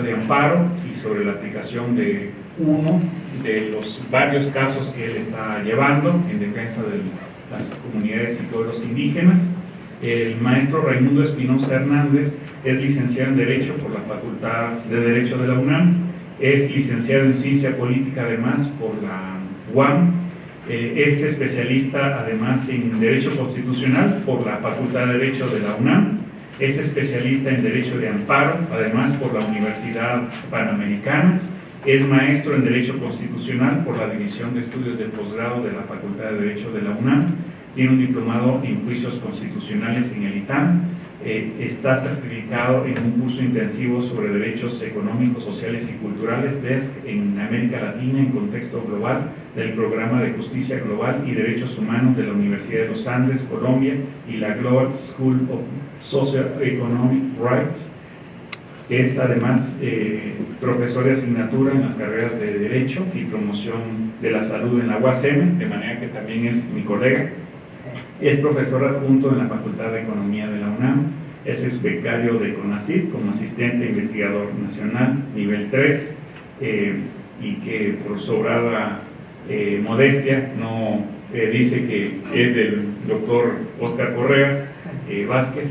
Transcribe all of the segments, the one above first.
de amparo y sobre la aplicación de uno de los varios casos que él está llevando en defensa de las comunidades y pueblos indígenas. El maestro Raimundo Espinosa Hernández es licenciado en Derecho por la Facultad de Derecho de la UNAM, es licenciado en Ciencia Política además por la UAM, eh, es especialista además en Derecho Constitucional por la Facultad de Derecho de la UNAM, es especialista en Derecho de Amparo, además por la Universidad Panamericana, es maestro en Derecho Constitucional por la División de Estudios de Posgrado de la Facultad de Derecho de la UNAM, tiene un diplomado en Juicios Constitucionales en el ITAM, eh, está certificado en un curso intensivo sobre derechos económicos, sociales y culturales DESC en América Latina en contexto global del Programa de Justicia Global y Derechos Humanos de la Universidad de los Andes, Colombia y la Global School of Socio-Economic Rights. Es además eh, profesor de asignatura en las carreras de Derecho y Promoción de la Salud en la UASM, de manera que también es mi colega es profesor adjunto en la Facultad de Economía de la UNAM, es becario de CONACYT como asistente investigador nacional nivel 3 eh, y que por sobrada eh, modestia no eh, dice que es del doctor Oscar Correas Vázquez.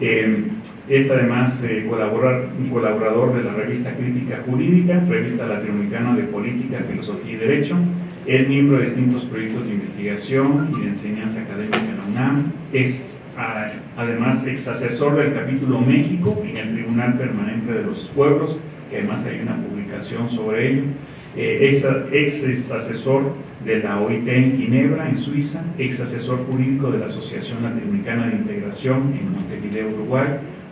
es además colaborador de la revista Crítica Jurídica, revista latinoamericana de Política, Filosofía y Derecho, es miembro de distintos proyectos de investigación y de enseñanza académica en la UNAM. Es además ex asesor del capítulo México en el Tribunal Permanente de los Pueblos, que además hay una publicación sobre ello. Eh, ex asesor de la OIT en Ginebra, en Suiza, ex asesor jurídico de la Asociación Latinoamericana de Integración en Montevideo, Uruguay,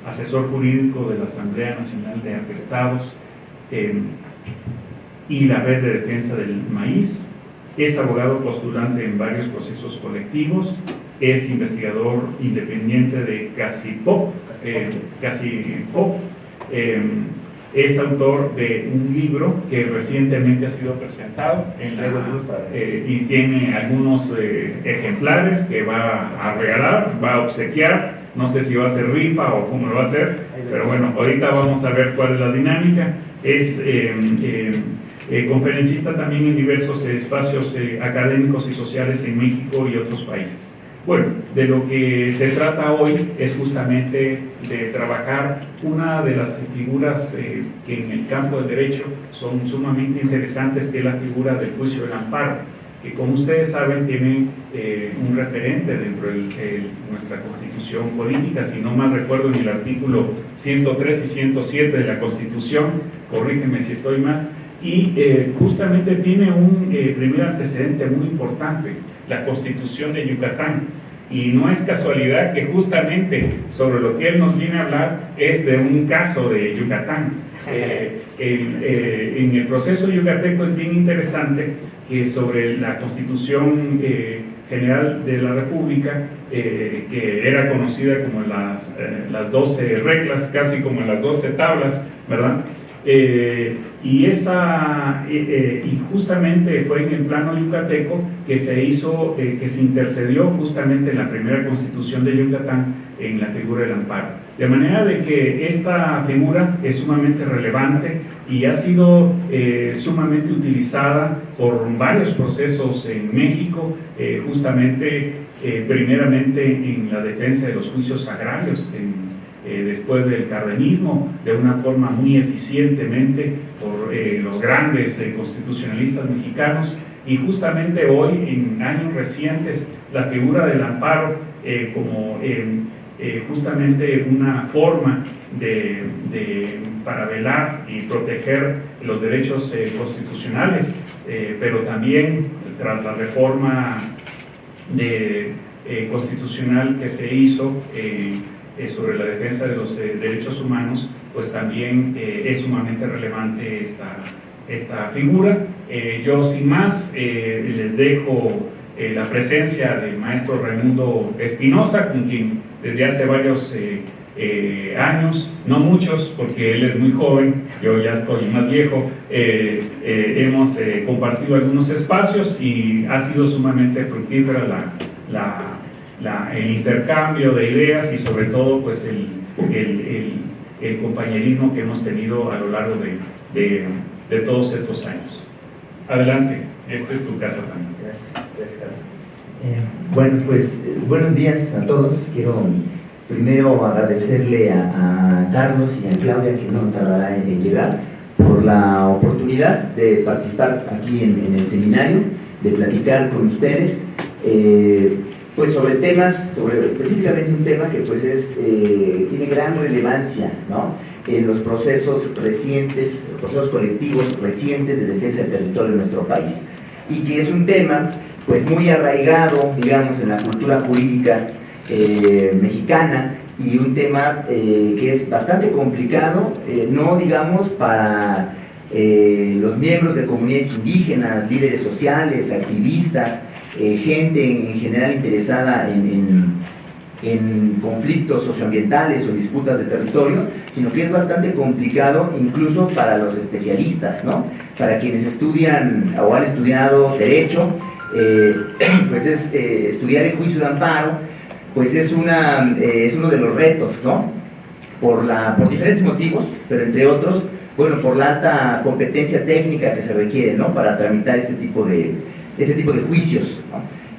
asesor jurídico de la Asamblea Nacional de Afectados eh, y la Red de Defensa del Maíz, es abogado postulante en varios procesos colectivos, es investigador independiente de CASIPOP, eh, eh, es autor de un libro que recientemente ha sido presentado en la, eh, y tiene algunos eh, ejemplares que va a regalar, va a obsequiar, no sé si va a ser rifa o cómo lo va a hacer, pero bueno, ahorita vamos a ver cuál es la dinámica. Es eh, conferencista también en diversos eh, espacios eh, académicos y sociales en México y otros países. Bueno, de lo que se trata hoy es justamente de trabajar una de las figuras que en el campo del derecho son sumamente interesantes, que es la figura del juicio del amparo, que como ustedes saben tiene un referente dentro de nuestra constitución política, si no mal recuerdo en el artículo 103 y 107 de la constitución, corrígeme si estoy mal, y eh, justamente tiene un eh, primer antecedente muy importante, la constitución de Yucatán. Y no es casualidad que justamente sobre lo que él nos viene a hablar es de un caso de Yucatán. Eh, en el proceso yucateco es bien interesante que sobre la constitución general de la República, que era conocida como las, las 12 reglas, casi como las 12 tablas, ¿verdad? Eh, y, esa, eh, eh, y justamente fue en el plano yucateco que se hizo, que se intercedió justamente en la primera constitución de Yucatán en la figura del amparo. De manera de que esta figura es sumamente relevante y ha sido sumamente utilizada por varios procesos en México, justamente primeramente en la defensa de los juicios agrarios, en eh, después del cardenismo de una forma muy eficientemente por eh, los grandes eh, constitucionalistas mexicanos. Y justamente hoy en años recientes la figura del amparo como justamente una forma de, para velar y proteger los derechos constitucionales pero también tras la reforma de, constitucional que se hizo eh, sobre la defensa de los eh, derechos humanos, pues también eh, es sumamente relevante esta, esta figura. yo sin más les dejo la presencia del maestro Raimundo Espinosa, con quien desde hace varios años, no muchos, porque él es muy joven, yo ya estoy más viejo, hemos compartido algunos espacios y ha sido sumamente fructífera la, la el intercambio de ideas y sobre todo pues el, el compañerismo que hemos tenido a lo largo de, de, todos estos años. Adelante, esta es tu casa también. Gracias, eh, bueno, pues buenos días a todos. Quiero primero agradecerle a, Carlos y a Claudia, que no tardará en llegar, por la oportunidad de participar aquí en, el seminario, de platicar con ustedes. Eh, pues sobre temas, sobre específicamente un tema que pues es, eh, tiene gran relevancia ¿no? en los procesos recientes, procesos colectivos recientes de defensa del territorio de nuestro país y que es un tema pues muy arraigado, digamos, en la cultura jurídica eh, mexicana y un tema eh, que es bastante complicado, no digamos para los miembros de comunidades indígenas, líderes sociales, activistas, eh, gente en general interesada en, conflictos socioambientales o disputas de territorio, sino que es bastante complicado incluso para los especialistas, ¿no? Para quienes estudian o han estudiado derecho, eh, pues es eh, estudiar el juicio de amparo, pues es, una, es uno de los retos, ¿no? Por, la, por diferentes motivos, pero entre otros, bueno, por la alta competencia técnica que se requiere, ¿no? Para tramitar este tipo de, este tipo de juicios.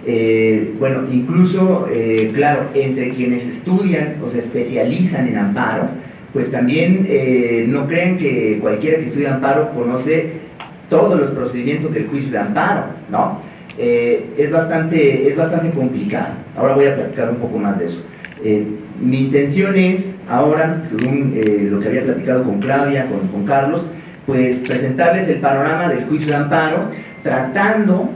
Eh, bueno, incluso, eh, claro, entre quienes estudian o se especializan en amparo, pues también eh, no creen que cualquiera que estudie amparo conoce todos los procedimientos del juicio de amparo, ¿no? es, bastante, es bastante complicado. Ahora voy a platicar un poco más de eso. mi intención es, ahora, según lo que había platicado con Claudia, con, con Carlos, pues presentarles el panorama del juicio de amparo, tratando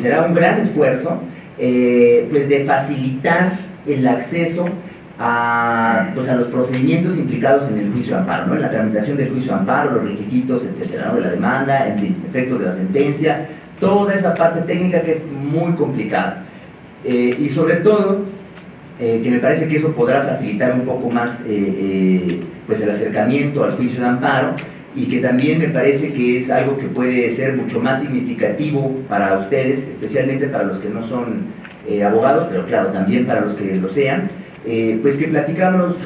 será un gran esfuerzo, eh, pues de facilitar el acceso a, pues a los procedimientos implicados en el juicio de amparo, en la tramitación del juicio de amparo, los requisitos, etcétera, de la demanda, en efectos de la sentencia, toda esa parte técnica que es muy complicada. Eh, y sobre todo, eh, que me parece que eso podrá facilitar un poco más pues el acercamiento al juicio de amparo, y que también me parece que es algo que puede ser mucho más significativo para ustedes, especialmente para los que no son eh, abogados, pero claro, también para los que lo sean, eh, pues que platicáramos,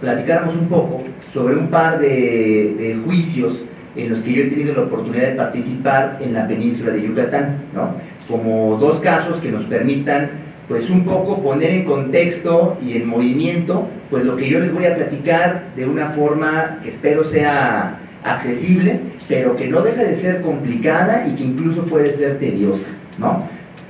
platicáramos, un poco sobre un par de, juicios en los que yo he tenido la oportunidad de participar en la península de Yucatán, ¿no? como dos casos que nos permitan pues un poco poner en contexto y en movimiento pues lo que yo les voy a platicar de una forma que espero sea accesible, pero que no deja de ser complicada y que incluso puede ser tediosa, ¿no?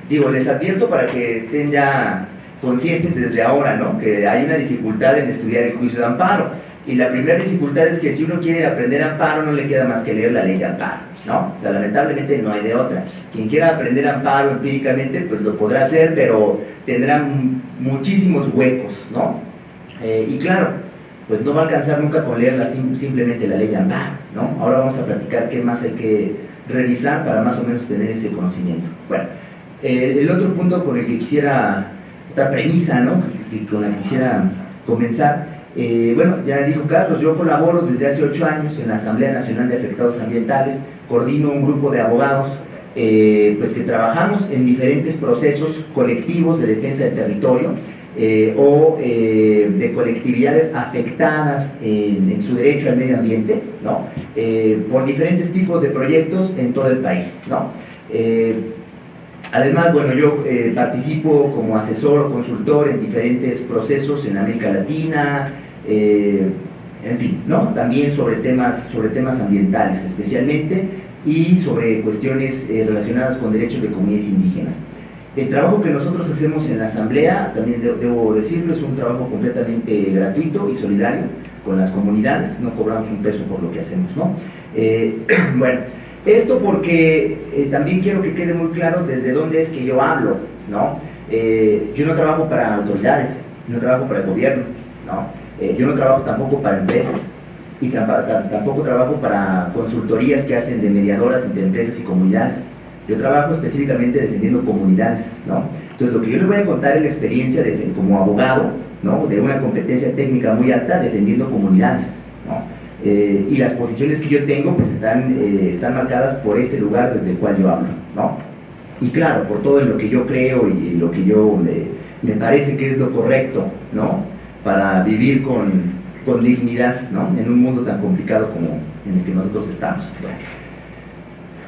Digo, les advierto para que estén ya conscientes desde ahora, ¿no? Que hay una dificultad en estudiar el juicio de amparo. Y la primera dificultad es que si uno quiere aprender amparo no le queda más que leer la ley de amparo, ¿no? O sea, lamentablemente no hay de otra. Quien quiera aprender amparo empíricamente, pues lo podrá hacer, pero tendrá muchísimos huecos, ¿no? Eh, y claro, pues no va a alcanzar nunca con leerla simplemente la ley amparo, ¿no? Ahora vamos a platicar qué más hay que revisar para más o menos tener ese conocimiento. Bueno, eh, el otro punto con el que quisiera, otra premisa, ¿no? con la que quisiera comenzar, eh, bueno, ya dijo Carlos, yo colaboro desde hace ocho años en la Asamblea Nacional de Afectados Ambientales, coordino un grupo de abogados eh, pues que trabajamos en diferentes procesos colectivos de defensa del territorio, eh, o eh, de colectividades afectadas en, su derecho al medio ambiente, ¿no? Eh, por diferentes tipos de proyectos en todo el país. ¿no? además, bueno, yo participo como asesor o consultor en diferentes procesos en América Latina, en fin, ¿no? también sobre temas, sobre temas ambientales especialmente y sobre cuestiones relacionadas con derechos de comunidades indígenas. El trabajo que nosotros hacemos en la Asamblea, también debo decirlo, es un trabajo completamente gratuito y solidario con las comunidades, no cobramos un peso por lo que hacemos, ¿no? Eh, bueno, esto porque eh, también quiero que quede muy claro desde dónde es que yo hablo, ¿no? Eh, yo no trabajo para autoridades, no trabajo para el gobierno, ¿no? yo no trabajo tampoco para empresas y tampoco trabajo para consultorías que hacen de mediadoras entre empresas y comunidades. Yo trabajo específicamente defendiendo comunidades, ¿no? Entonces, lo que yo les voy a contar es la experiencia de, como abogado, ¿no? De una competencia técnica muy alta defendiendo comunidades, ¿no? Eh, y las posiciones que yo tengo, pues están, eh, están marcadas por ese lugar desde el cual yo hablo, ¿no? Y claro, por todo en lo que yo creo y lo que yo me, me parece que es lo correcto, ¿no? Para vivir con, con dignidad, ¿no? En un mundo tan complicado como en el que nosotros estamos.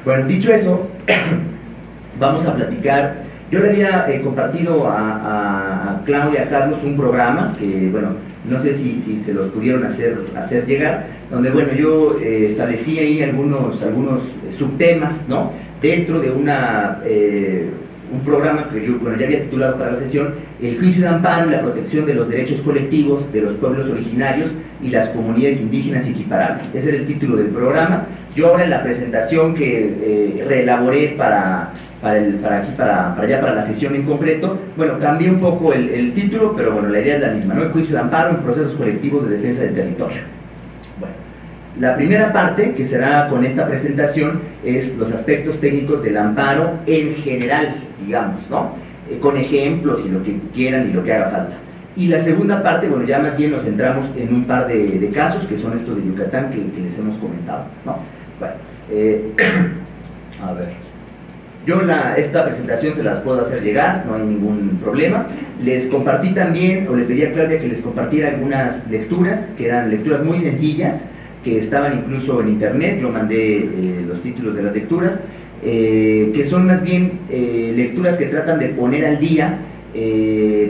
Bueno, dicho eso, vamos a platicar. Yo le había eh, compartido a, Claudia, a Carlos, un programa que, bueno, no sé si, se los pudieron hacer, hacer llegar, donde, bueno, yo eh, establecí ahí algunos, algunos subtemas, ¿no? Dentro de una... Un programa que yo ya había titulado para la sesión, El juicio de amparo y la protección de los derechos colectivos de los pueblos originarios y las comunidades indígenas equiparables. Ese era el título del programa. Yo ahora en la presentación que eh, reelaboré para, para, el, para aquí, para, para, allá, para la sesión en concreto, bueno, cambié un poco el, el título, pero bueno, la idea es la misma, ¿no? El juicio de amparo en procesos colectivos de defensa del territorio. La primera parte, que será con esta presentación, es los aspectos técnicos del amparo en general, digamos, ¿no? Eh, con ejemplos y lo que quieran y lo que haga falta. Y la segunda parte, bueno, ya más bien nos centramos en un par de, casos, que son estos de Yucatán que, les hemos comentado, ¿no? Bueno, eh, a ver. Yo la, esta presentación se las puedo hacer llegar, no hay ningún problema. Les compartí también, o le pedí a Claudia que les compartiera algunas lecturas, que eran lecturas muy sencillas, que estaban incluso en internet, yo mandé eh, los títulos de las lecturas, eh, que son más bien eh, lecturas que tratan de poner al día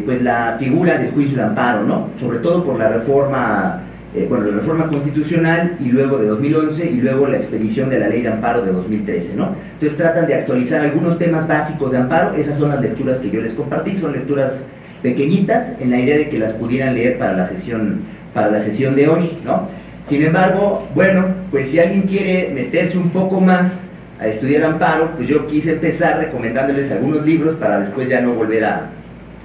pues la figura del juicio de amparo, ¿no? sobre todo por la reforma, bueno, la reforma constitucional y luego de 2011 y luego la expedición de la ley de amparo de 2013. ¿no? Entonces tratan de actualizar algunos temas básicos de amparo, esas son las lecturas que yo les compartí, son lecturas pequeñitas en la idea de que las pudieran leer para la sesión, para la sesión de hoy. ¿no? Sin embargo, bueno, pues si alguien quiere meterse un poco más a estudiar amparo, pues yo quise empezar recomendándoles algunos libros para después ya no volver a,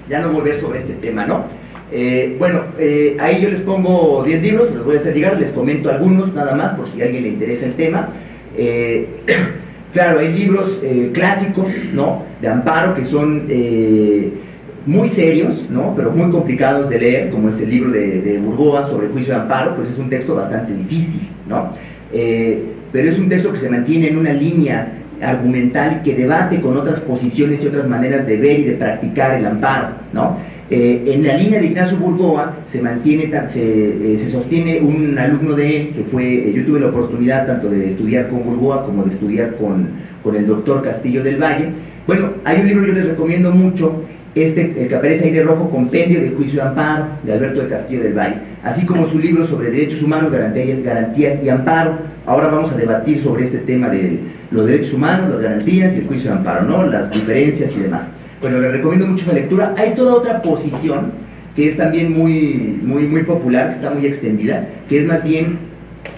ya no volver sobre este tema, ¿no? Eh, bueno, eh, ahí yo les pongo 10 libros, los voy a hacer llegar, les comento algunos nada más por si a alguien le interesa el tema. Eh, claro, hay libros clásicos, ¿no? De amparo que son muy serios, ¿no? pero muy complicados de leer, como es el libro de, de Burgoa sobre el juicio de amparo, pues es un texto bastante difícil, ¿no? Eh, pero es un texto que se mantiene en una línea argumental y que debate con otras posiciones y otras maneras de ver y de practicar el amparo, ¿no? Eh, en la línea de Ignacio Burgoa se mantiene, se, eh, se, sostiene un alumno de él que fue, yo tuve la oportunidad tanto de estudiar con Burgoa como de estudiar con, con el doctor Castillo del Valle. Bueno, hay un libro que yo les recomiendo mucho este, el que aparece ahí de rojo, Compendio de Juicio de Amparo, de Alberto de Castillo del Valle, así como su libro sobre derechos humanos, garantías, garantías y amparo. Ahora vamos a debatir sobre este tema de los derechos humanos, las garantías y el juicio de amparo, ¿no? las diferencias y demás. Bueno, les recomiendo mucho esa lectura. Hay toda otra posición que es también muy, muy, muy popular, que está muy extendida, que es más bien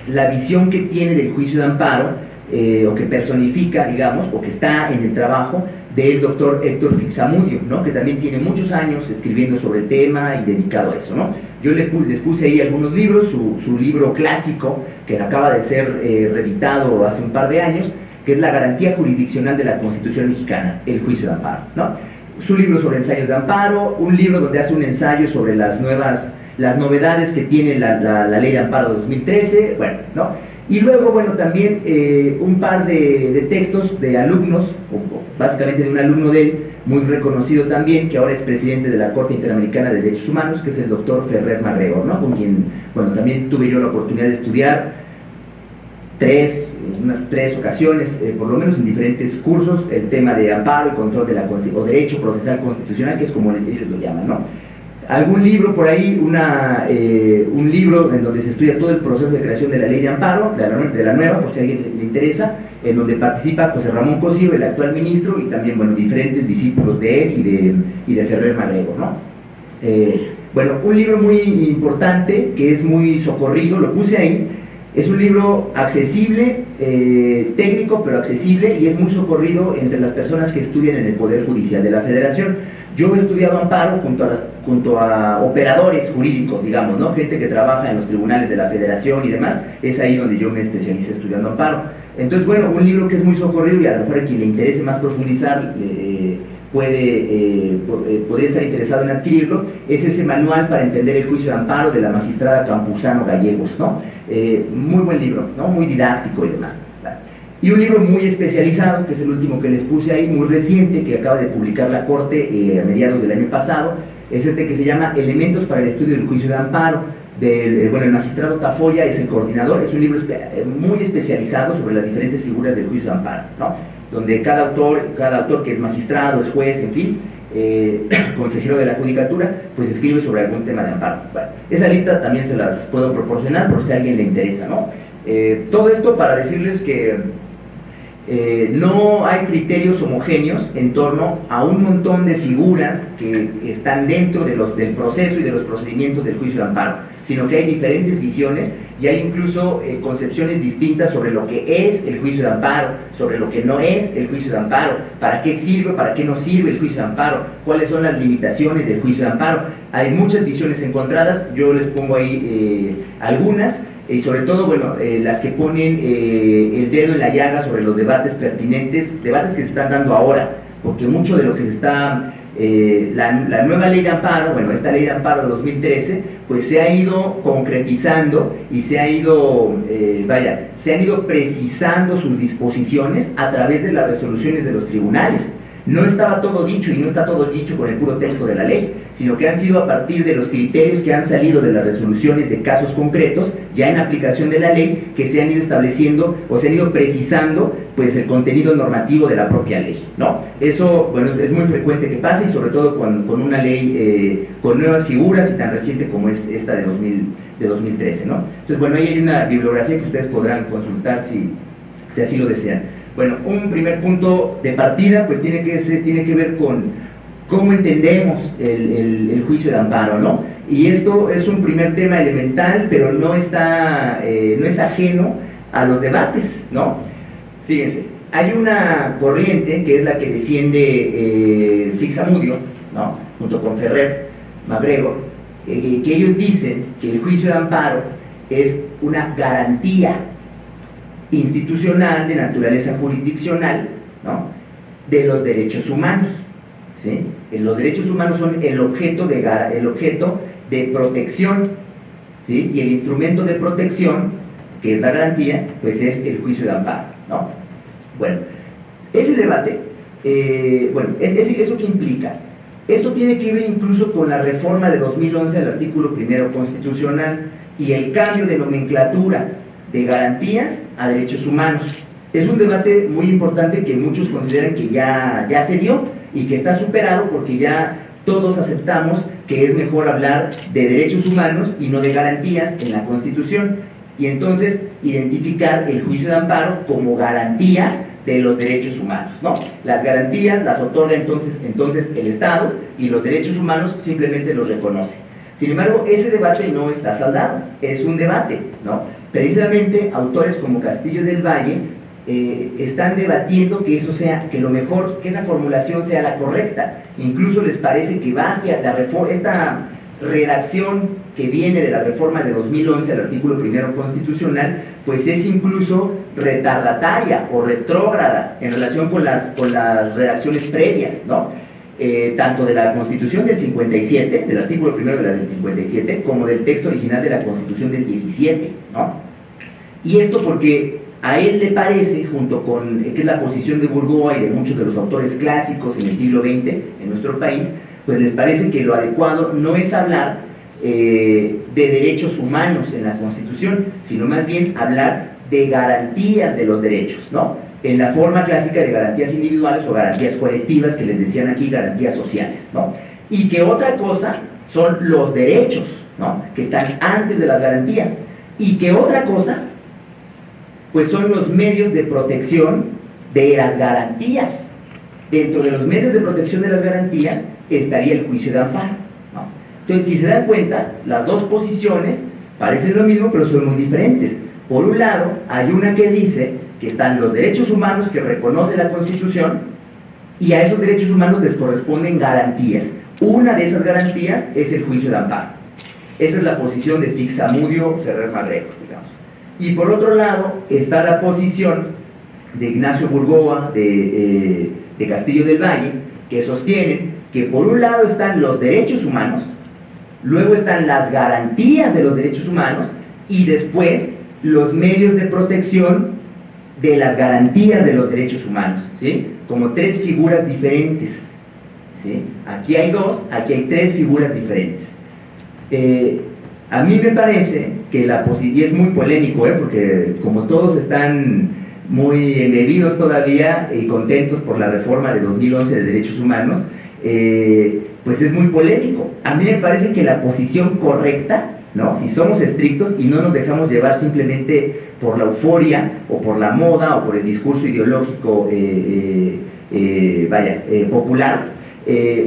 la visión que tiene del juicio de amparo, eh, o que personifica, digamos, o que está en el trabajo del doctor Héctor Fixamudio, ¿no? que también tiene muchos años escribiendo sobre el tema y dedicado a eso. ¿no? Yo les puse ahí algunos libros, su, libro clásico, que acaba de ser eh, reeditado hace un par de años, que es La garantía jurisdiccional de la Constitución mexicana, el juicio de amparo. ¿no? Su libro sobre ensayos de amparo, un libro donde hace un ensayo sobre las nuevas, las novedades que tiene la, ley de amparo de 2013, bueno, ¿no? Y luego, bueno, también eh, un par de, textos de alumnos, básicamente de un alumno de él, muy reconocido también, que ahora es presidente de la Corte Interamericana de Derechos Humanos, que es el doctor Ferrer Marrego, ¿no? con quien, bueno, también tuve yo la oportunidad de estudiar tres, unas tres ocasiones, eh, por lo menos en diferentes cursos, el tema de amparo y control de la o derecho procesal constitucional, que es como ellos lo llaman, ¿no? Algún libro por ahí, una, eh, un libro en donde se estudia todo el proceso de creación de la ley de amparo, de la, nueva, por si a alguien le, interesa, en donde participa José Ramón Cosío, el actual ministro, y también, bueno, diferentes discípulos de él y de, y de Ferrer Magrego, ¿no? Eh, bueno, un libro muy importante, que es muy socorrido, lo puse ahí, es un libro accesible, eh, técnico, pero accesible, y es muy socorrido entre las personas que estudian en el Poder Judicial de la Federación. Yo he estudiado amparo junto a junto a operadores jurídicos, digamos, ¿no? gente que trabaja en los tribunales de la federación y demás, es ahí donde yo me especialicé estudiando amparo. Entonces, bueno, un libro que es muy socorrido y a lo mejor a quien le interese más profundizar eh, puede, eh, eh, podría estar interesado en adquirirlo, es ese manual para entender el juicio de amparo de la magistrada Campuzano Gallegos, ¿no? muy buen libro, ¿no? Muy didáctico y demás. Y un libro muy especializado, que es el último que les puse ahí, muy reciente, que acaba de publicar la Corte a mediados del año pasado, es este que se llama Elementos para el estudio del juicio de amparo, del, bueno, el magistrado Tafoya es el coordinador, es un libro muy especializado sobre las diferentes figuras del juicio de amparo, ¿no? donde cada autor, cada autor que es magistrado, es juez, en fin, eh, consejero de la judicatura, pues escribe sobre algún tema de amparo. esa lista también se las puedo proporcionar por si a alguien le interesa, ¿no? Eh, todo esto para decirles que eh, no hay criterios homogéneos en torno a un montón de figuras que están dentro del proceso y de los procedimientos del juicio de amparo, sino que hay diferentes visiones y hay incluso eh, concepciones distintas sobre lo que es el juicio de amparo, sobre lo que no es el juicio de amparo, para qué sirve, para qué no sirve el juicio de amparo, cuáles son las limitaciones del juicio de amparo. Hay muchas visiones encontradas, yo les pongo ahí algunas, y sobre todo, bueno, eh, las que ponen eh, el dedo en la llaga sobre los debates pertinentes, debates que se están dando ahora, porque mucho de lo que se está, eh, la, nueva ley de amparo, bueno, esta ley de amparo de 2013, pues se ha ido concretizando y se ha ido, vaya, se han ido precisando sus disposiciones a través de las resoluciones de los tribunales. No estaba todo dicho y no está todo dicho con el puro texto de la ley, sino que han sido a partir de los criterios que han salido de las resoluciones de casos concretos, ya en aplicación de la ley, que se han ido estableciendo o se han ido precisando pues el contenido normativo de la propia ley, ¿no? Eso, bueno, es muy frecuente que pase y sobre todo con, con una ley eh, con nuevas figuras y tan reciente como es esta de, 2000, de 2013, ¿no? Entonces, bueno, ahí hay una bibliografía que ustedes podrán consultar si, si así lo desean. Bueno, un primer punto de partida pues tiene que, ser, tiene que ver con cómo entendemos el, juicio de amparo, ¿no? Y esto es un primer tema elemental, pero no, está, eh, no es ajeno a los debates, ¿no? Fíjense, hay una corriente que es la que defiende eh, Fixamudio, ¿no? Junto con Ferrer, MacGregor, eh, que ellos dicen que el juicio de amparo es una garantía institucional, de naturaleza jurisdiccional, ¿no? de los derechos humanos. ¿sí? Los derechos humanos son el objeto de, el objeto de protección, ¿sí? y el instrumento de protección, que es la garantía, pues es el juicio de amparo. ¿no? Bueno, ese debate, eh, bueno, es, ¿eso qué implica? Eso tiene que ver incluso con la reforma de 2011 al artículo primero constitucional y el cambio de nomenclatura de garantías a derechos humanos. Es un debate muy importante que muchos consideran que ya, ya se dio y que está superado porque ya todos aceptamos que es mejor hablar de derechos humanos y no de garantías en la Constitución. Y entonces identificar el juicio de amparo como garantía de los derechos humanos. ¿no? Las garantías las otorga entonces, entonces el Estado y los derechos humanos simplemente los reconoce. Sin embargo, ese debate no está saldado, es un debate, ¿no? Precisamente autores como Castillo del Valle eh, están debatiendo que eso sea, que lo mejor, que esa formulación sea la correcta. Incluso les parece que va hacia la esta redacción que viene de la reforma de 2011 al artículo primero constitucional, pues es incluso retardataria o retrógrada en relación con las, con las redacciones previas, ¿no? Eh, tanto de la Constitución del 57, del artículo primero de la del 57, como del texto original de la Constitución del 17, ¿no? Y esto porque a él le parece, junto con, que es la posición de Burgoa y de muchos de los autores clásicos en el siglo XX en nuestro país, pues les parece que lo adecuado no es hablar eh, de derechos humanos en la Constitución, sino más bien hablar de garantías de los derechos, ¿no? En la forma clásica de garantías individuales o garantías colectivas que les decían aquí, garantías sociales, ¿no? Y que otra cosa son los derechos, ¿no? Que están antes de las garantías. Y que otra cosa, pues son los medios de protección de las garantías. Dentro de los medios de protección de las garantías estaría el juicio de amparo. ¿no? Entonces, si se dan cuenta, las dos posiciones parecen lo mismo, pero son muy diferentes. Por un lado, hay una que dice que están los derechos humanos que reconoce la Constitución y a esos derechos humanos les corresponden garantías. Una de esas garantías es el juicio de amparo. Esa es la posición de Fixamudio Ferrer Marreco, digamos. Y por otro lado está la posición de Ignacio Burgoa, de, eh, de Castillo del Valle, que sostienen que por un lado están los derechos humanos, luego están las garantías de los derechos humanos y después los medios de protección de las garantías de los derechos humanos, ¿sí? Como tres figuras diferentes, ¿sí? Aquí hay dos, aquí hay tres figuras diferentes. Eh, A mí me parece que la posibilidad, y es muy polémico, ¿eh? porque como todos están muy embebidos todavía y contentos por la reforma de 2011 de derechos humanos, eh, pues es muy polémico. A mí me parece que la posición correcta, ¿no? si somos estrictos y no nos dejamos llevar simplemente por la euforia o por la moda o por el discurso ideológico eh, eh, vaya, popular,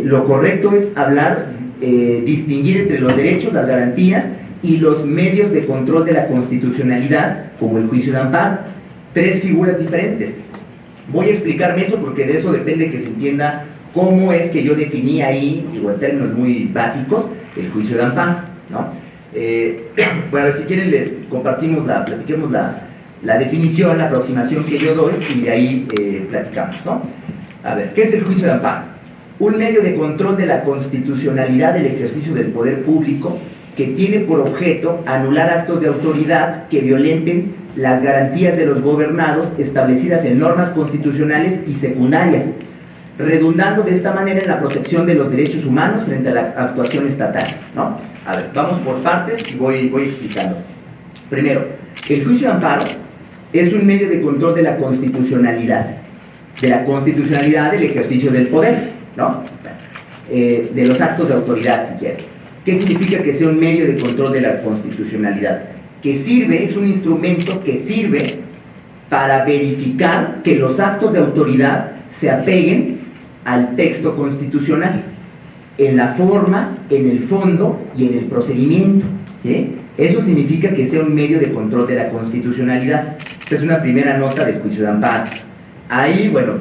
lo correcto es hablar, distinguir entre los derechos, las garantías y los medios de control de la constitucionalidad, como el juicio de amparo. Tres figuras diferentes. Voy a explicarme eso porque de eso depende que se entienda cómo es que yo definí ahí, digo en términos muy básicos, el juicio de amparo. ¿no? Eh, bueno, si quieren les compartimos la, platiquemos la, la, definición, la aproximación que yo doy y de ahí eh, platicamos. ¿no? A ver, ¿qué es el juicio de amparo? Un medio de control de la constitucionalidad del ejercicio del poder público que tiene por objeto anular actos de autoridad que violenten las garantías de los gobernados establecidas en normas constitucionales y secundarias redundando de esta manera en la protección de los derechos humanos frente a la actuación estatal. ¿no? A ver, vamos por partes y voy, voy explicando. Primero, el juicio de amparo es un medio de control de la constitucionalidad, de la constitucionalidad del ejercicio del poder, ¿no? Eh, de los actos de autoridad, si quiere. ¿Qué significa que sea un medio de control de la constitucionalidad? Que sirve, es un instrumento que sirve para verificar que los actos de autoridad se apeguen al texto constitucional, en la forma, en el fondo y en el procedimiento. Eso significa que sea un medio de control de la constitucionalidad. Esta es una primera nota del juicio de amparo. Ahí, bueno,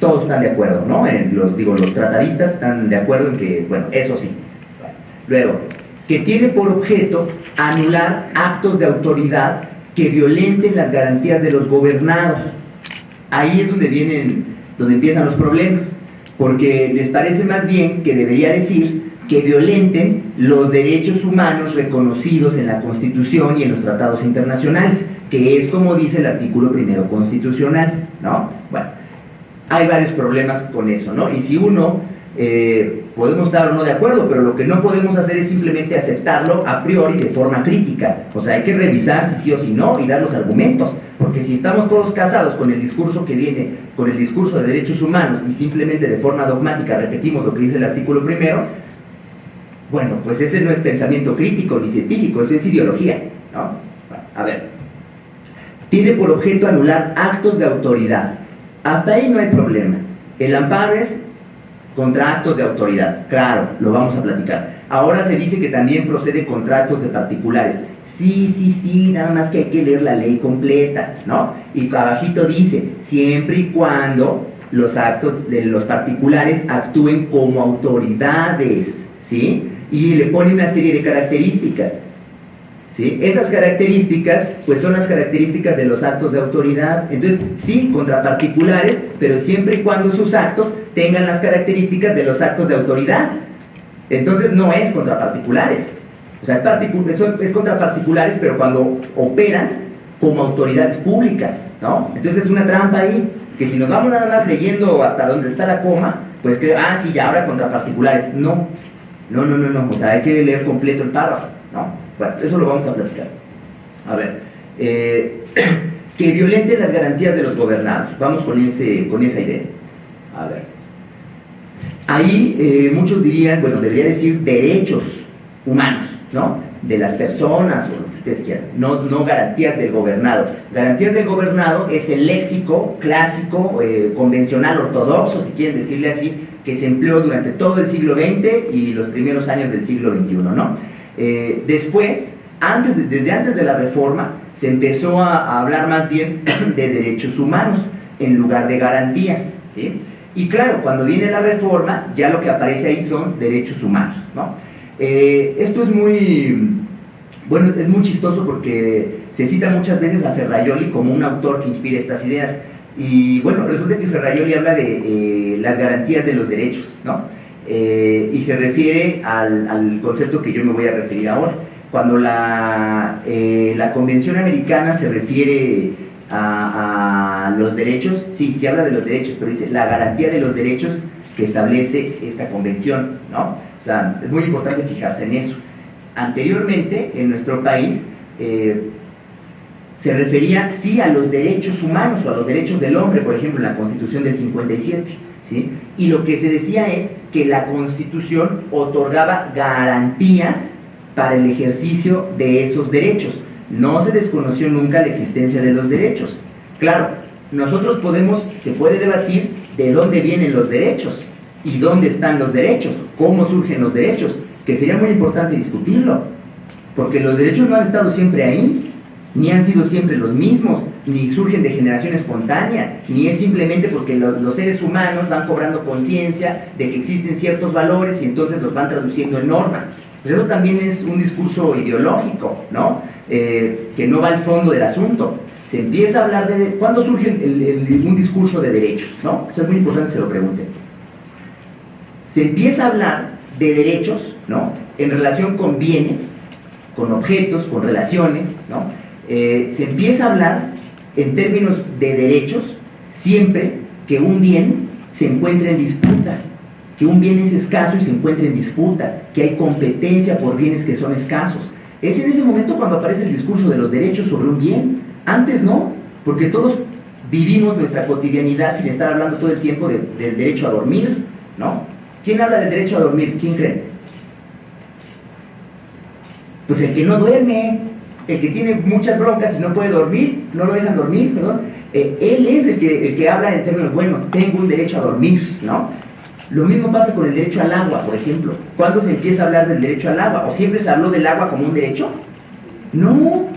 todos están de acuerdo, ¿no? los, digo, los tratadistas están de acuerdo en que, bueno, eso sí. Luego, que tiene por objeto anular actos de autoridad que violenten las garantías de los gobernados. Ahí es donde vienen, donde empiezan los problemas porque les parece más bien que debería decir que violenten los derechos humanos reconocidos en la Constitución y en los tratados internacionales, que es como dice el artículo primero constitucional, ¿no? Bueno, hay varios problemas con eso, ¿no? Y si uno eh, podemos estar o no de acuerdo, pero lo que no podemos hacer es simplemente aceptarlo a priori de forma crítica. O sea, hay que revisar si sí o si no y dar los argumentos. Porque si estamos todos casados con el discurso que viene, con el discurso de derechos humanos y simplemente de forma dogmática repetimos lo que dice el artículo primero, bueno, pues ese no es pensamiento crítico ni científico, eso es ideología. ¿no? a ver, tiene por objeto anular actos de autoridad. Hasta ahí no hay problema. El amparo es contra actos de autoridad. Claro, lo vamos a platicar. Ahora se dice que también procede contra actos de particulares. Sí, sí, sí, nada más que hay que leer la ley completa, ¿no? Y abajito dice, siempre y cuando los actos de los particulares actúen como autoridades, ¿sí? Y le pone una serie de características. Esas características, pues son las características de los actos de autoridad. Entonces, sí, contra particulares, pero siempre y cuando sus actos tengan las características de los actos de autoridad. Entonces, no es contra particulares. O sea, es, es contra particulares, pero cuando operan como autoridades públicas, ¿no? Entonces es una trampa ahí, que si nos vamos nada más leyendo hasta donde está la coma, pues que, ah, sí, ya ahora contra particulares. No, no, no, no, no, o sea, hay que leer completo el párrafo, ¿no? Bueno, eso lo vamos a platicar. A ver, eh, que violenten las garantías de los gobernados. Vamos con, ese, con esa idea. A ver. Ahí eh, muchos dirían, bueno, debería decir derechos humanos, ¿no? De las personas o lo que ustedes quieran, no, no garantías del gobernado. Garantías del gobernado es el léxico clásico, eh, convencional, ortodoxo, si quieren decirle así, que se empleó durante todo el siglo XX y los primeros años del siglo XXI, ¿no? Eh, después, antes desde antes de la reforma, se empezó a, hablar más bien de derechos humanos en lugar de garantías. Y claro, cuando viene la reforma, ya lo que aparece ahí son derechos humanos. Eh, esto es muy, bueno, es muy chistoso porque se cita muchas veces a Ferraioli como un autor que inspira estas ideas. Y bueno, resulta que Ferraioli habla de eh, las garantías de los derechos, ¿no? Eh, y se refiere al, concepto que yo me voy a referir ahora. Cuando la, eh, la Convención Americana se refiere a, los derechos, sí, se habla de los derechos, pero dice la garantía de los derechos que establece esta convención, ¿no? O sea, es muy importante fijarse en eso. anteriormente en nuestro país eh, se refería sí a los derechos humanos o a los derechos del hombre, por ejemplo, en la Constitución del 57. Y lo que se decía es que la Constitución otorgaba garantías para el ejercicio de esos derechos. No se desconoció nunca la existencia de los derechos. Claro, nosotros podemos, se puede debatir de dónde vienen los derechos y dónde están los derechos, cómo surgen los derechos, que sería muy importante discutirlo, porque los derechos no han estado siempre ahí, ni han sido siempre los mismos, ni surgen de generación espontánea, ni es simplemente porque los, seres humanos van cobrando conciencia de que existen ciertos valores y entonces los van traduciendo en normas. Pues eso también es un discurso ideológico, ¿no? Eh, que no va al fondo del asunto. Se empieza a hablar de... ¿Cuándo surge un discurso de derechos? ¿no? Eso es muy importante que se lo pregunten. Se empieza a hablar de derechos, ¿no? En relación con bienes, con objetos, con relaciones, ¿no? Eh, se empieza a hablar en términos de derechos siempre que un bien se encuentre en disputa, que un bien es escaso y se encuentra en disputa, que hay competencia por bienes que son escasos. Es en ese momento cuando aparece el discurso de los derechos sobre un bien. Antes no, porque todos vivimos nuestra cotidianidad sin estar hablando todo el tiempo del derecho a dormir, ¿no? ¿Quién habla del derecho a dormir? ¿Quién cree? Pues el que no duerme, el que tiene muchas broncas y no puede dormir, no lo dejan dormir, perdón, eh, él es el que, el que habla en términos, bueno, tengo un derecho a dormir, ¿no? Lo mismo pasa con el derecho al agua, por ejemplo. ¿Cuándo se empieza a hablar del derecho al agua? ¿O siempre se habló del agua como un derecho? No,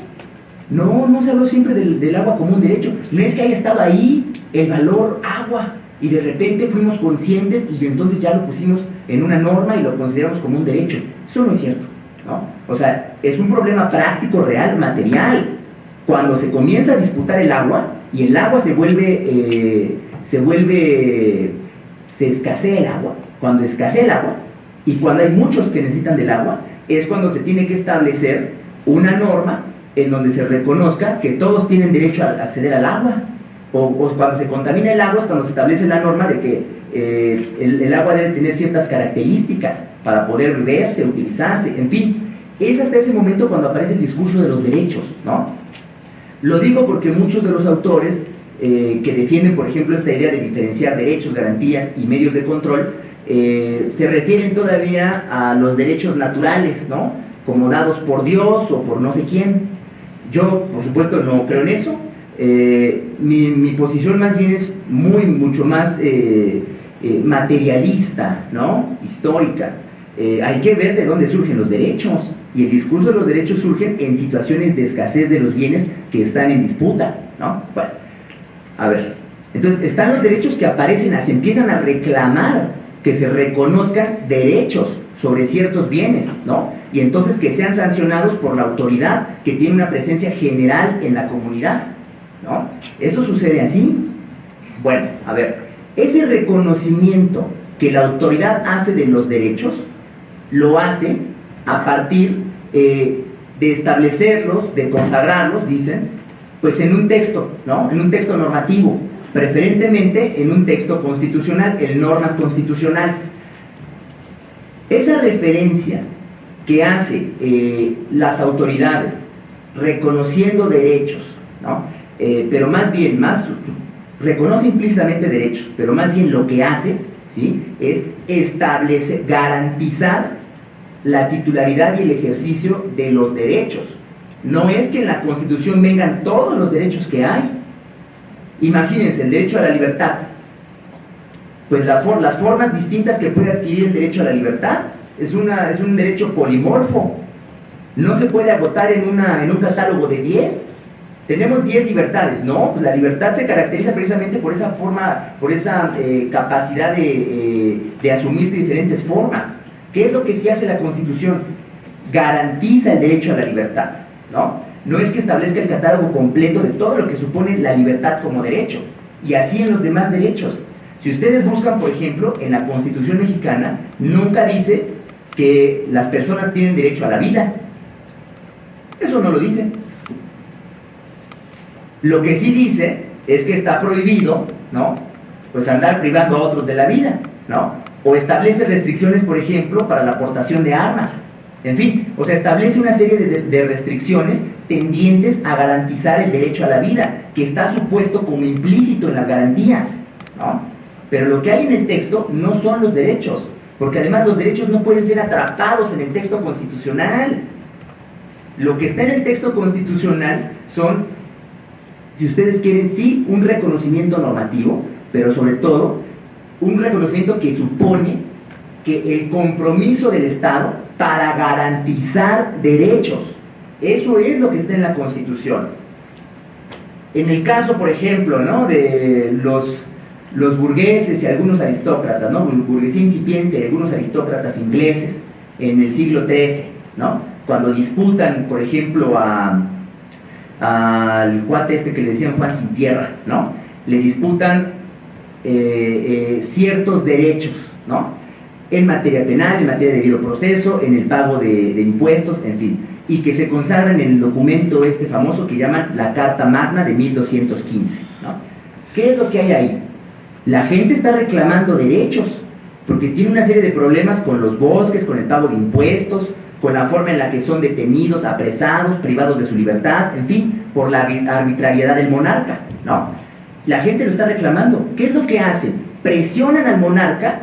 no, no se habló siempre del, del agua como un derecho. No es que haya estado ahí el valor agua y de repente fuimos conscientes y entonces ya lo pusimos en una norma y lo consideramos como un derecho. Eso no es cierto. ¿No? O sea, es un problema práctico, real, material. Cuando se comienza a disputar el agua y el agua se vuelve, eh, se vuelve, se escasea el agua, cuando escasea el agua y cuando hay muchos que necesitan del agua, es cuando se tiene que establecer una norma en donde se reconozca que todos tienen derecho a acceder al agua. O, cuando se contamina el agua es cuando se establece la norma de que eh, el, agua debe tener ciertas características para poder beberse, utilizarse, en fin. Es hasta ese momento cuando aparece el discurso de los derechos, ¿no? Lo digo porque muchos de los autores eh, que defienden, por ejemplo, esta idea de diferenciar derechos, garantías y medios de control, eh, se refieren todavía a los derechos naturales, ¿no? Como dados por Dios o por no sé quién. Yo, por supuesto, no creo en eso. Eh, mi, posición más bien es muy, mucho más materialista, ¿no? Histórica. Eh, hay que ver de dónde surgen los derechos. Y el discurso de los derechos surge en situaciones de escasez de los bienes que están en disputa, ¿no? Bueno, a ver. Entonces, están los derechos que aparecen, se empiezan a reclamar que se reconozcan derechos sobre ciertos bienes, ¿no? Y entonces que sean sancionados por la autoridad que tiene una presencia general en la comunidad, ¿no? Eso sucede así. Bueno, a ver, ese reconocimiento que la autoridad hace de los derechos lo hace a partir eh, de establecerlos, de consagrarlos, dicen, pues en un texto, ¿no? En un texto normativo, preferentemente en un texto constitucional, en normas constitucionales. Esa referencia que hace eh, las autoridades reconociendo derechos, ¿no? Eh, pero más bien, más reconoce implícitamente derechos, pero más bien lo que hace ¿sí? es establecer, garantizar la titularidad y el ejercicio de los derechos. No es que en la Constitución vengan todos los derechos que hay. Imagínense, el derecho a la libertad. Pues las formas distintas que puede adquirir el derecho a la libertad es, una, es un derecho polimorfo. No se puede agotar en, una, en un catálogo de 10. Tenemos 10 libertades, no, pues la libertad se caracteriza precisamente por esa forma, por esa eh, capacidad de, eh, de asumir diferentes formas. ¿Qué es lo que sí hace la Constitución? Garantiza el derecho a la libertad, ¿no? No es que establezca el catálogo completo de todo lo que supone la libertad como derecho, y así en los demás derechos. Si ustedes buscan, por ejemplo, en la Constitución mexicana, nunca dice que las personas tienen derecho a la vida. Eso no lo dice. Lo que sí dice es que está prohibido, ¿no? Pues andar privando a otros de la vida, ¿no? o establece restricciones, por ejemplo, para la aportación de armas. En fin, o sea, establece una serie de, restricciones tendientes a garantizar el derecho a la vida, que está supuesto como implícito en las garantías, ¿no? Pero lo que hay en el texto no son los derechos, porque además los derechos no pueden ser atrapados en el texto constitucional. Lo que está en el texto constitucional son, si ustedes quieren, sí, un reconocimiento normativo, pero sobre todo un reconocimiento que supone que el compromiso del Estado para garantizar derechos. Eso es lo que está en la Constitución. En el caso, por ejemplo, ¿no? de los, los burgueses y algunos aristócratas, ¿no? burguesía incipiente, algunos aristócratas ingleses en el siglo XIII, ¿no? cuando disputan, por ejemplo, al cuate este que le decían Juan sin tierra, ¿no? le disputan eh, eh, ciertos derechos, ¿no? en materia penal, en materia de debido proceso, en el pago de, impuestos, en fin, y que se consagran en el documento este famoso que llaman la Carta Magna de 1215. ¿no? ¿Qué es lo que hay ahí? La gente está reclamando derechos, porque tiene una serie de problemas con los bosques, con el pago de impuestos, con la forma en la que son detenidos, apresados, privados de su libertad, en fin, por la arbitrariedad del monarca. ¿no? La gente lo está reclamando. ¿Qué es lo que hacen? Presionan al monarca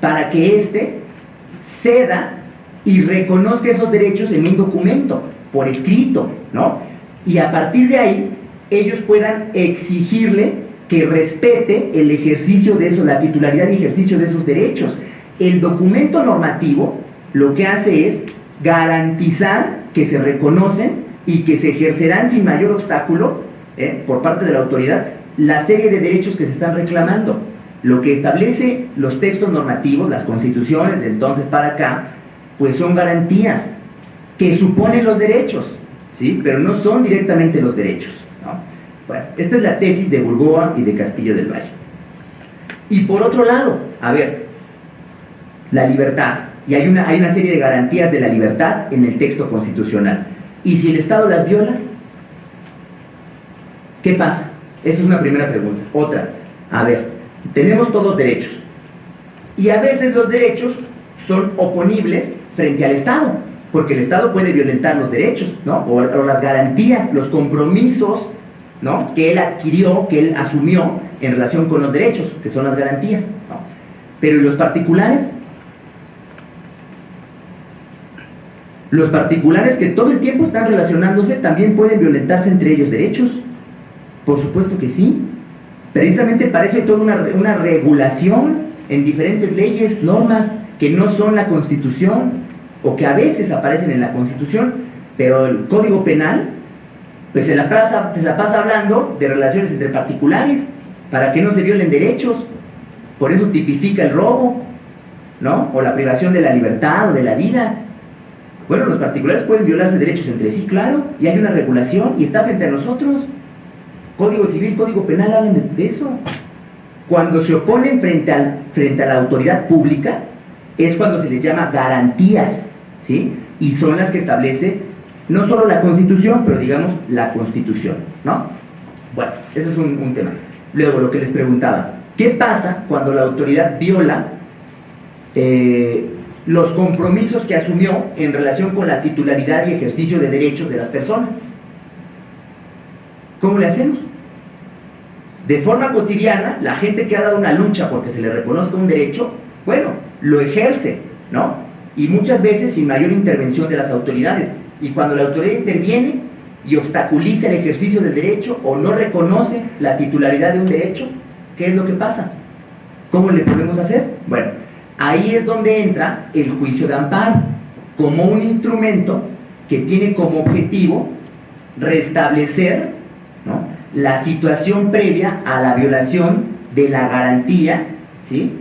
para que éste ceda y reconozca esos derechos en un documento, por escrito, ¿no? Y a partir de ahí, ellos puedan exigirle que respete el ejercicio de eso, la titularidad y ejercicio de esos derechos. El documento normativo lo que hace es garantizar que se reconocen y que se ejercerán sin mayor obstáculo ¿eh? por parte de la autoridad la serie de derechos que se están reclamando. Lo que establece los textos normativos, las constituciones de entonces para acá, pues son garantías que suponen los derechos, ¿sí? pero no son directamente los derechos. Bueno, esta es la tesis de Burgoa y de Castillo del Valle. Y por otro lado, a ver, la libertad. Y hay una, hay una serie de garantías de la libertad en el texto constitucional. ¿Y si el Estado las viola? ¿Qué pasa? Esa es una primera pregunta. Otra, a ver, tenemos todos derechos. Y a veces los derechos son oponibles frente al Estado, porque el Estado puede violentar los derechos, ¿no? O, las garantías, los compromisos, ¿no? Que él adquirió, que él asumió en relación con los derechos, que son las garantías, ¿no? Pero ¿y los particulares? Los particulares que todo el tiempo están relacionándose también pueden violentarse entre ellos derechos. Por supuesto que sí. Precisamente para eso hay toda una, regulación en diferentes leyes, normas que no son la Constitución o que a veces aparecen en la Constitución, pero el Código Penal pues se la pasa, se la pasa hablando de relaciones entre particulares para que no se violen derechos, por eso tipifica el robo, ¿no? O la privación de la libertad o de la vida. Bueno, los particulares pueden violarse derechos entre sí, claro, y hay una regulación y está frente a nosotros. Código Civil, Código Penal hablan de, eso. Cuando se oponen frente, al, frente a la autoridad pública, es cuando se les llama garantías, ¿sí? Y son las que establece no solo la Constitución, pero digamos la Constitución, ¿no? Bueno, ese es un, tema. Luego, lo que les preguntaba, ¿qué pasa cuando la autoridad viola eh, los compromisos que asumió en relación con la titularidad y ejercicio de derechos de las personas? ¿Cómo le hacemos? De forma cotidiana, la gente que ha dado una lucha porque se le reconozca un derecho, bueno, lo ejerce, ¿no? Y muchas veces sin mayor intervención de las autoridades. Y cuando la autoridad interviene y obstaculiza el ejercicio del derecho o no reconoce la titularidad de un derecho, ¿qué es lo que pasa? ¿Cómo le podemos hacer? Bueno, ahí es donde entra el juicio de amparo, como un instrumento que tiene como objetivo restablecer la situación previa a la violación de la garantía, ¿sí?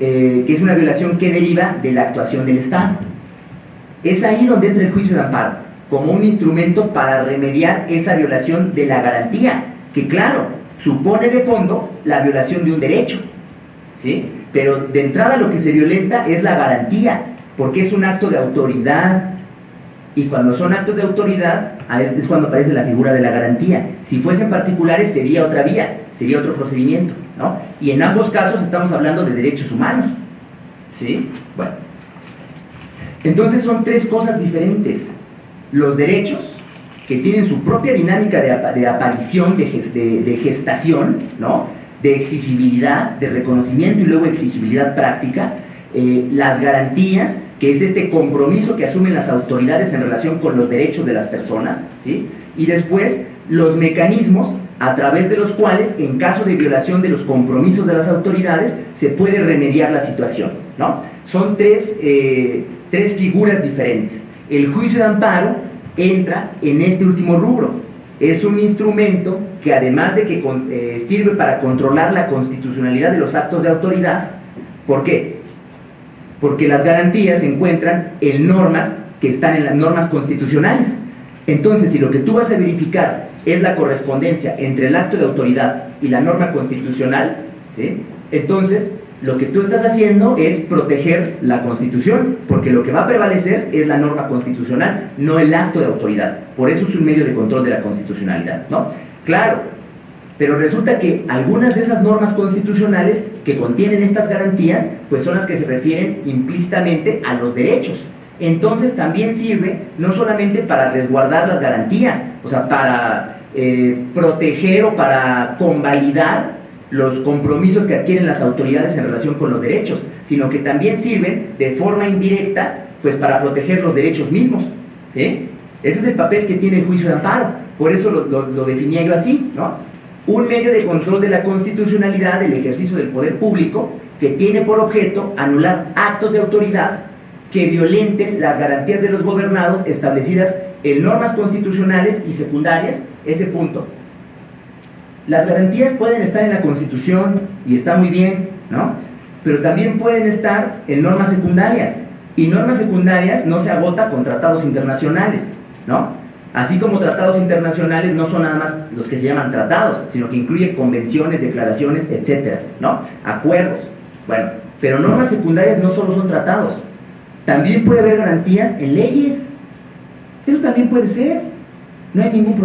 Eh, que es una violación que deriva de la actuación del Estado. Es ahí donde entra el juicio de amparo, como un instrumento para remediar esa violación de la garantía, que claro, supone de fondo la violación de un derecho, ¿sí? Pero de entrada lo que se violenta es la garantía, porque es un acto de autoridad, y cuando son actos de autoridad es cuando aparece la figura de la garantía. Si fuesen particulares sería otra vía, sería otro procedimiento. ¿no? Y en ambos casos estamos hablando de derechos humanos. ¿Sí? Bueno. Entonces son tres cosas diferentes. Los derechos, que tienen su propia dinámica de, aparición, de, de, gestación, ¿no? De exigibilidad, de reconocimiento y luego exigibilidad práctica, eh, las garantías, que es este compromiso que asumen las autoridades en relación con los derechos de las personas, ¿sí? y después los mecanismos a través de los cuales, en caso de violación de los compromisos de las autoridades, se puede remediar la situación. ¿no? Son tres, eh, tres figuras diferentes. El juicio de amparo entra en este último rubro. Es un instrumento que además de que eh, sirve para controlar la constitucionalidad de los actos de autoridad, ¿por qué? Porque las garantías se encuentran en normas que están en las normas constitucionales. Entonces, si lo que tú vas a verificar es la correspondencia entre el acto de autoridad y la norma constitucional, entonces lo que tú estás haciendo es proteger la Constitución, porque lo que va a prevalecer es la norma constitucional, no el acto de autoridad. Por eso es un medio de control de la constitucionalidad, ¿no? Claro, pero resulta que algunas de esas normas constitucionales que contienen estas garantías, pues son las que se refieren implícitamente a los derechos. Entonces también sirve no solamente para resguardar las garantías, o sea, para eh, proteger o para convalidar los compromisos que adquieren las autoridades en relación con los derechos, sino que también sirven de forma indirecta pues para proteger los derechos mismos. Ese es el papel que tiene el juicio de amparo, por eso lo, definía yo así, ¿no? Un medio de control de la constitucionalidad del ejercicio del poder público que tiene por objeto anular actos de autoridad que violenten las garantías de los gobernados establecidas en normas constitucionales y secundarias, ese punto, las garantías pueden estar en la Constitución y está muy bien, ¿no? Pero también pueden estar en normas secundarias. Y normas secundarias no se agota con tratados internacionales, ¿no? Así como tratados internacionales no son nada más los que se llaman tratados, sino que incluye convenciones, declaraciones, etcétera, ¿no? Acuerdos. Bueno, pero normas secundarias no solo son tratados, también puede haber garantías en leyes. Eso también puede ser. No hay ningún problema.